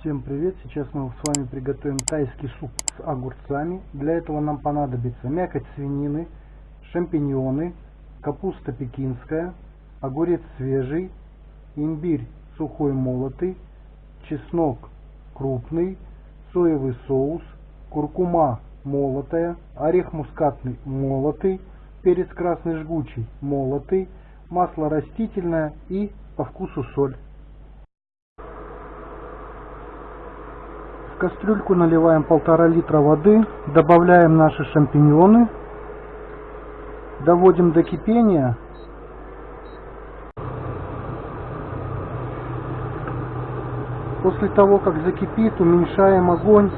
Всем привет! Сейчас мы с вами приготовим тайский суп с огурцами. Для этого нам понадобится мякоть свинины, шампиньоны, капуста пекинская, огурец свежий, имбирь сухой молотый, чеснок крупный, соевый соус, куркума молотая, орех мускатный молотый, перец красный жгучий молотый, масло растительное и по вкусу соль. Кастрюльку наливаем полтора литра воды, добавляем наши шампиньоны, доводим до кипения. После того, как закипит, уменьшаем огонь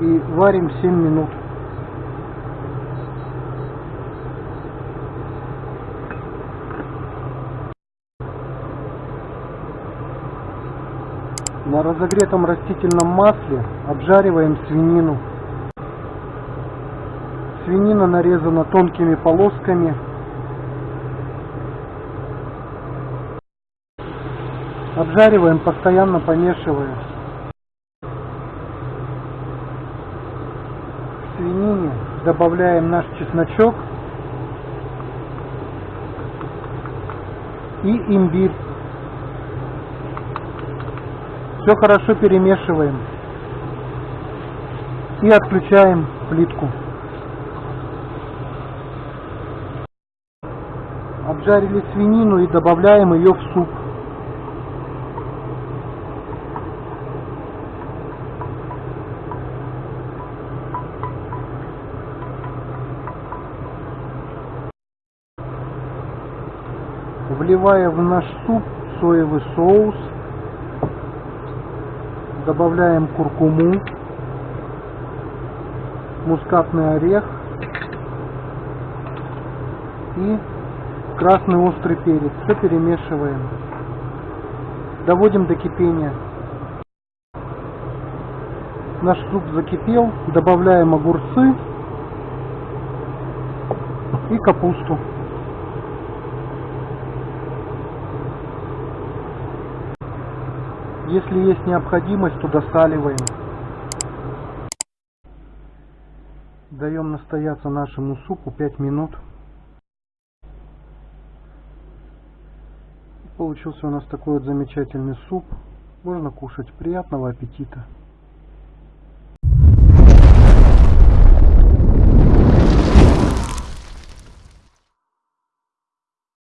и варим 7 минут. На разогретом растительном масле обжариваем свинину. Свинина нарезана тонкими полосками. Обжариваем, постоянно помешивая. К свинине добавляем наш чесночок и имбирь. Все хорошо перемешиваем. И отключаем плитку. Обжарили свинину и добавляем ее в суп. Вливая в наш суп соевый соус добавляем куркуму, мускатный орех и красный острый перец. Все перемешиваем. Доводим до кипения. Наш суп закипел, добавляем огурцы и капусту. Если есть необходимость, то досаливаем. Даем настояться нашему супу 5 минут. Получился у нас такой вот замечательный суп. Можно кушать. Приятного аппетита!